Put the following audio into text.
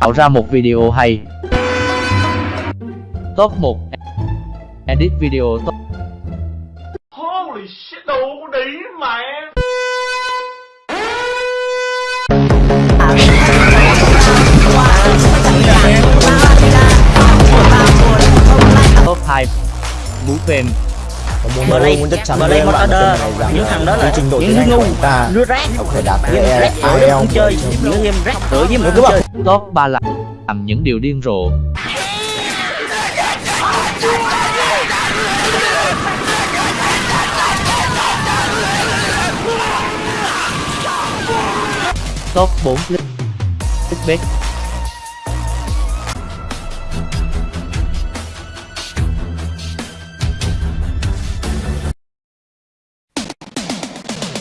tạo ra một video hay. Top 1 Edit video top. Holy shit, đồ con đĩ mẹ Top 2 Vũ phim Bờ đây, bờ đây một order Những thằng đó là những ngu Đứa rác cái rác rưởi IELTS không chơi Những game rác rưởi với mình chơi Top 3 là làm những điều điên rồ Top 4 Clickbait